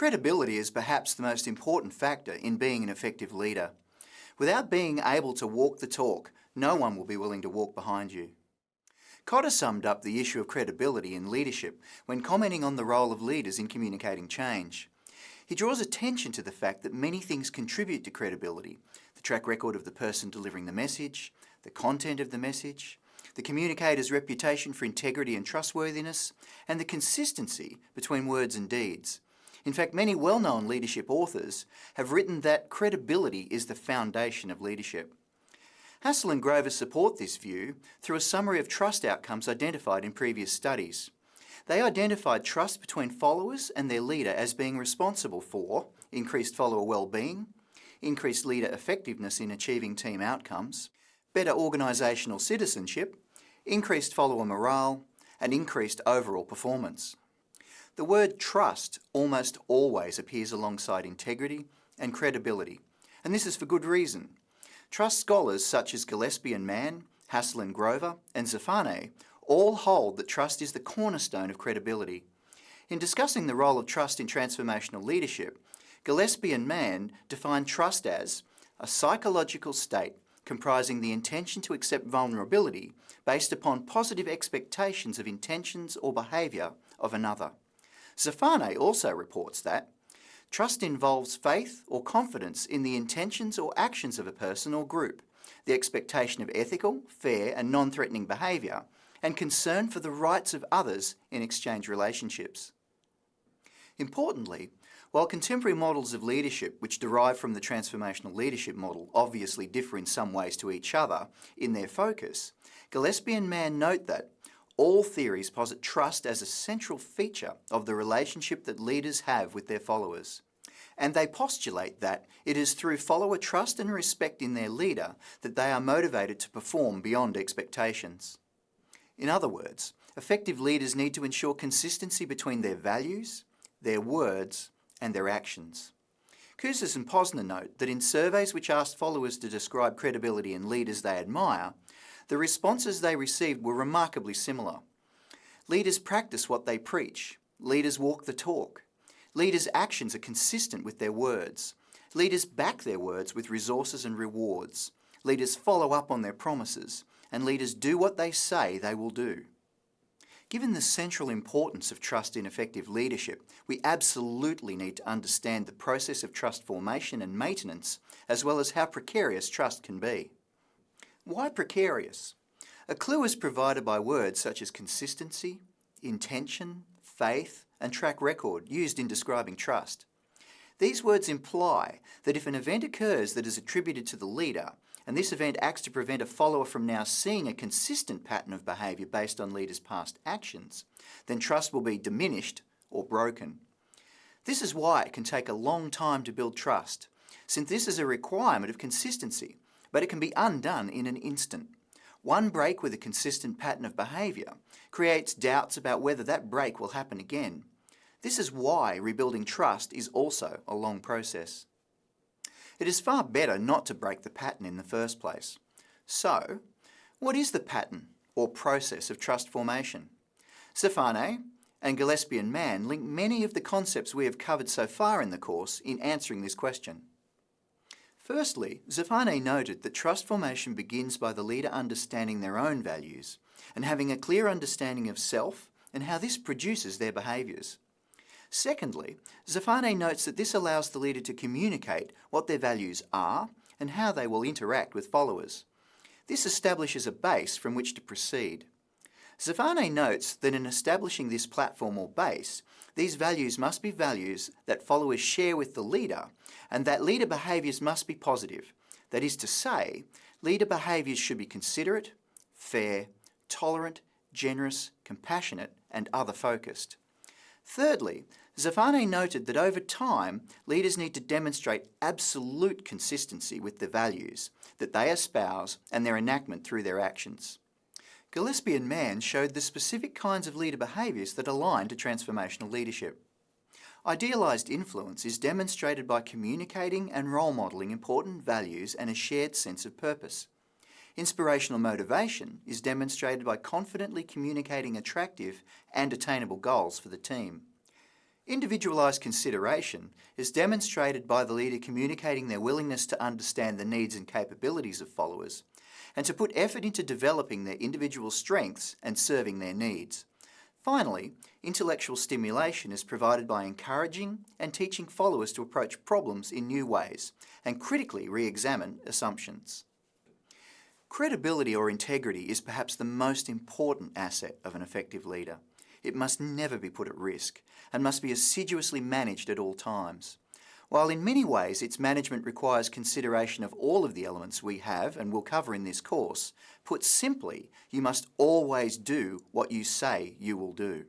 Credibility is perhaps the most important factor in being an effective leader. Without being able to walk the talk, no one will be willing to walk behind you. Kotter summed up the issue of credibility in leadership when commenting on the role of leaders in communicating change. He draws attention to the fact that many things contribute to credibility. The track record of the person delivering the message, the content of the message, the communicator's reputation for integrity and trustworthiness, and the consistency between words and deeds. In fact, many well-known leadership authors have written that credibility is the foundation of leadership. Hasel and Grover support this view through a summary of trust outcomes identified in previous studies. They identified trust between followers and their leader as being responsible for increased follower well-being, increased leader effectiveness in achieving team outcomes, better organisational citizenship, increased follower morale, and increased overall performance. The word trust almost always appears alongside integrity and credibility, and this is for good reason. Trust scholars such as Gillespie and Mann, Hasel and Grover, and Zeffane all hold that trust is the cornerstone of credibility. In discussing the role of trust in transformational leadership, Gillespie and Mann define trust as a psychological state comprising the intention to accept vulnerability based upon positive expectations of intentions or behaviour of another. Zeffane also reports that trust involves faith or confidence in the intentions or actions of a person or group, the expectation of ethical, fair and non-threatening behaviour, and concern for the rights of others in exchange relationships. Importantly, while contemporary models of leadership which derive from the transformational leadership model obviously differ in some ways to each other in their focus, Gillespie and Mann note that all theories posit trust as a central feature of the relationship that leaders have with their followers. And they postulate that it is through follower trust and respect in their leader that they are motivated to perform beyond expectations. In other words, effective leaders need to ensure consistency between their values, their words and their actions. Kouzes and Posner note that in surveys which asked followers to describe credibility in leaders they admire, the responses they received were remarkably similar. Leaders practice what they preach. Leaders walk the talk. Leaders' actions are consistent with their words. Leaders back their words with resources and rewards. Leaders follow up on their promises. And leaders do what they say they will do. Given the central importance of trust in effective leadership, we absolutely need to understand the process of trust formation and maintenance, as well as how precarious trust can be. Why precarious? A clue is provided by words such as consistency, intention, faith and track record used in describing trust. These words imply that if an event occurs that is attributed to the leader, and this event acts to prevent a follower from now seeing a consistent pattern of behaviour based on leaders' past actions, then trust will be diminished or broken. This is why it can take a long time to build trust, since this is a requirement of consistency but it can be undone in an instant. One break with a consistent pattern of behaviour creates doubts about whether that break will happen again. This is why rebuilding trust is also a long process. It is far better not to break the pattern in the first place. So, what is the pattern or process of trust formation? Zeffane and Gillespie and Mann link many of the concepts we have covered so far in the course in answering this question. Firstly, Zeffane noted that trust formation begins by the leader understanding their own values and having a clear understanding of self and how this produces their behaviours. Secondly, Zeffane notes that this allows the leader to communicate what their values are and how they will interact with followers. This establishes a base from which to proceed. Zeffane notes that in establishing this platform or base, these values must be values that followers share with the leader and that leader behaviours must be positive. That is to say, leader behaviours should be considerate, fair, tolerant, generous, compassionate and other-focused. Thirdly, Zeffane noted that over time, leaders need to demonstrate absolute consistency with the values that they espouse and their enactment through their actions. Gillespie and Mann showed the specific kinds of leader behaviours that align to transformational leadership. Idealised influence is demonstrated by communicating and role modelling important values and a shared sense of purpose. Inspirational motivation is demonstrated by confidently communicating attractive and attainable goals for the team. Individualised consideration is demonstrated by the leader communicating their willingness to understand the needs and capabilities of followers and to put effort into developing their individual strengths and serving their needs. Finally, intellectual stimulation is provided by encouraging and teaching followers to approach problems in new ways and critically re-examine assumptions. Credibility or integrity is perhaps the most important asset of an effective leader. It must never be put at risk and must be assiduously managed at all times. While in many ways its management requires consideration of all of the elements we have and will cover in this course, put simply, you must always do what you say you will do.